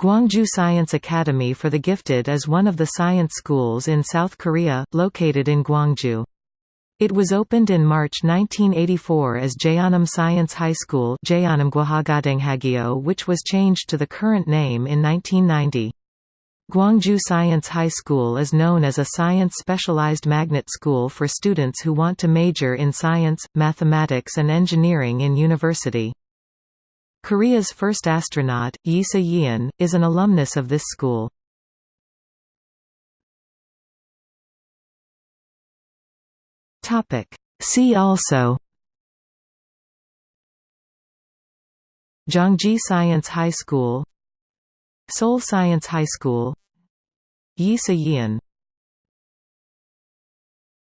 Gwangju Science Academy for the Gifted is one of the science schools in South Korea, located in Gwangju. It was opened in March 1984 as Jeonnam Science High School which was changed to the current name in 1990. Gwangju Science High School is known as a science-specialized magnet school for students who want to major in science, mathematics and engineering in university. Korea's first astronaut, Yi Sa-yeon, is an alumnus of this school. See also Gyeonggi Science High School Seoul Science High School Yi Sa-yeon